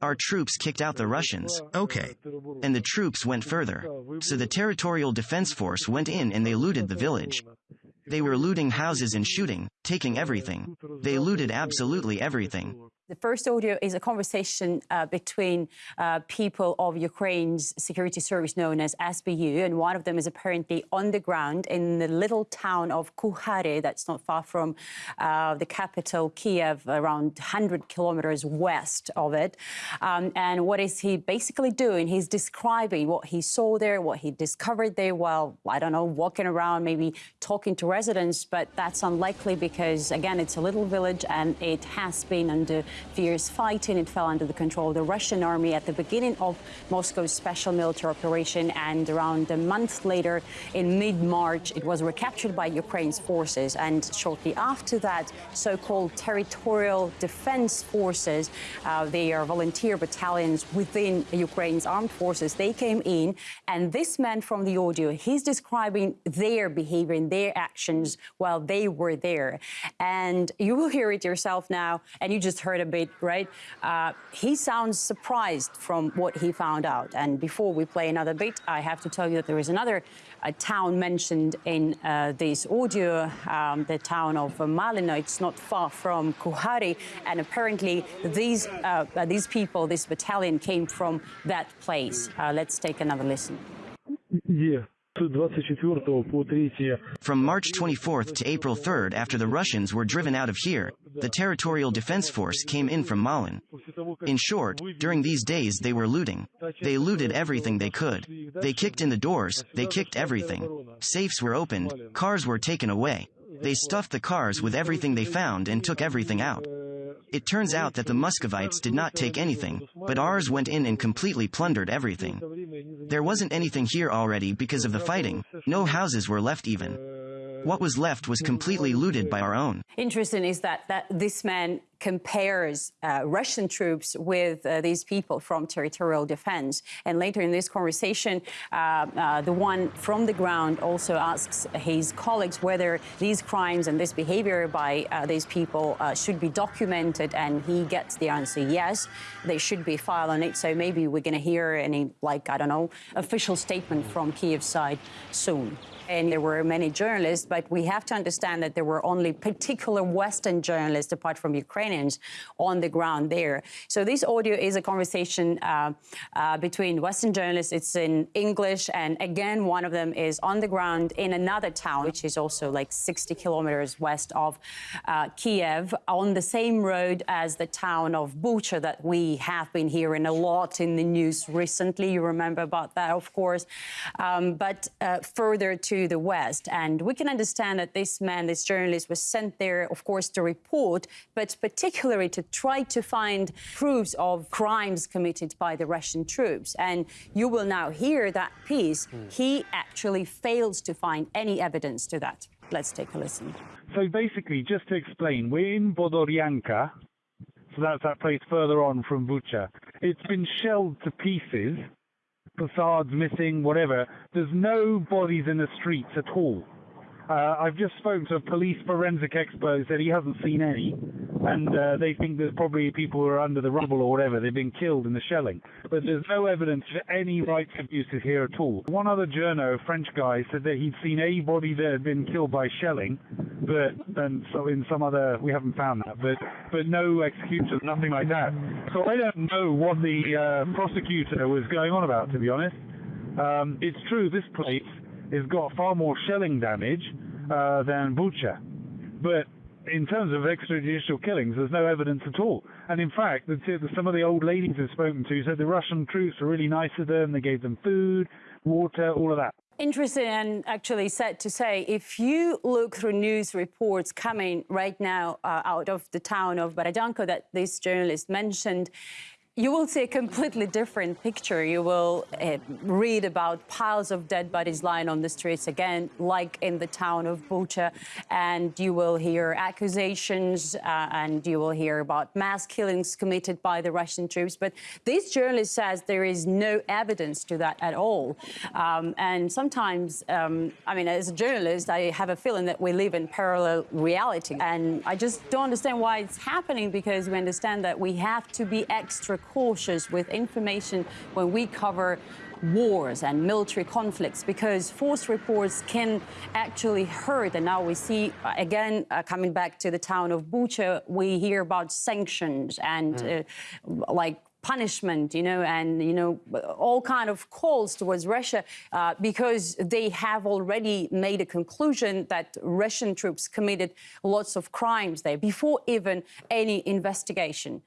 Our troops kicked out the Russians. Okay. And the troops went further. So the Territorial Defense Force went in and they looted the village. They were looting houses and shooting, taking everything. They looted absolutely everything. The first audio is a conversation uh, between uh, people of Ukraine's security service known as SBU, and one of them is apparently on the ground in the little town of Kukhari, that's not far from uh, the capital, Kiev, around 100 kilometers west of it. Um, and what is he basically doing? He's describing what he saw there, what he discovered there while, I don't know, walking around, maybe talking to residents, but that's unlikely because, again, it's a little village and it has been under fierce fighting. It fell under the control of the Russian army at the beginning of Moscow's special military operation, and around a month later, in mid-March, it was recaptured by Ukraine's forces. And shortly after that, so-called territorial defense forces, uh, they are volunteer battalions within Ukraine's armed forces. They came in, and this man from the audio, he's describing their behavior and their actions while they were there. And you will hear it yourself now, and you just heard a bit, right? Uh, he sounds surprised from what he found out. And before we play another bit, I have to tell you that there is another uh, town mentioned in uh, this audio, um, the town of Malino. It's not far from Kukhari. And apparently these, uh, uh, these people, this battalion came from that place. let's take another listen. Yeah, from March 24th to April 3rd, after the Russians were driven out of here, the Territorial Defense Force came in from Malin. In short, during these days they were looting. They looted everything they could. They kicked in the doors, they kicked everything. Safes were opened, cars were taken away. They stuffed the cars with everything they found and took everything out. It turns out that the Muscovites did not take anything, but ours went in and completely plundered everything. There wasn't anything here already because of the fighting, no houses were left even. What was left was completely looted by our own. Interesting is that, that this man compares uh, Russian troops with uh, these people from territorial defense. And later in this conversation, uh, uh, the one from the ground also asks his colleagues whether these crimes and this behavior by uh, these people uh, should be documented. And he gets the answer yes, they should be filed on it. So maybe we're going to hear any, like, I don't know, official statement from Kiev side soon. And there were many journalists, but we have to understand that there were only particular Western journalists, apart from On the ground there. So this audio is a conversation uh, uh, between Western journalists. It's in English, and again, one of them is on the ground in another town, which is also like 60 kilometers west of uh, Kiev, on the same road as the town of Bucha that we have been hearing a lot in the news recently. You remember about that, of course. Um, but uh, further to the west. And we can understand that this man, this journalist, was sent there, of course, to report, but particularly to try to find proofs of crimes committed by the Russian troops. And you will now hear that piece. Hmm. He actually fails to find any evidence to that. Let's take a listen. So basically, just to explain, we're in Borodyanka, so that's that place further on from Bucha. It's been shelled to pieces, facades missing, whatever. There's no bodies in the streets at all. Uh, I've just spoken to a police forensic expert who said he hasn't seen any, and uh, they think there's probably people who are under the rubble or whatever. They've been killed in the shelling, but there's no evidence for any rights abuses here at all. One other journo, a French guy, said that he'd seen a body that had been killed by shelling, but and so in some other we haven't found that, but but no executions, nothing like that. So I don't know what the uh, prosecutor was going on about, to be honest. Um, it's true this place has got far more shelling damage uh, than Bucha. But in terms of extrajudicial killings, there's no evidence at all. And in fact, some of the old ladies I've spoken to said the Russian troops were really nice to them. They gave them food, water, all of that. Interesting and actually sad to say, if you look through news reports coming right now uh, out of the town of Borodyanka that this journalist mentioned, you will see a completely different picture. You will uh, read about piles of dead bodies lying on the streets again, like in the town of Bucha, and you will hear accusations uh, and you will hear about mass killings committed by the Russian troops. But this journalist says there is no evidence to that at all. Um, and sometimes, um, I mean, as a journalist, I have a feeling that we live in parallel reality, and I just don't understand why it's happening because we understand that we have to be extra cautious with information when we cover wars and military conflicts because false reports can actually hurt. And now we see, uh, again, uh, coming back to the town of Bucha, we hear about sanctions and uh, like punishment, you know, and you know, all kind of calls towards Russia uh, because they have already made a conclusion that Russian troops committed lots of crimes there before even any investigation.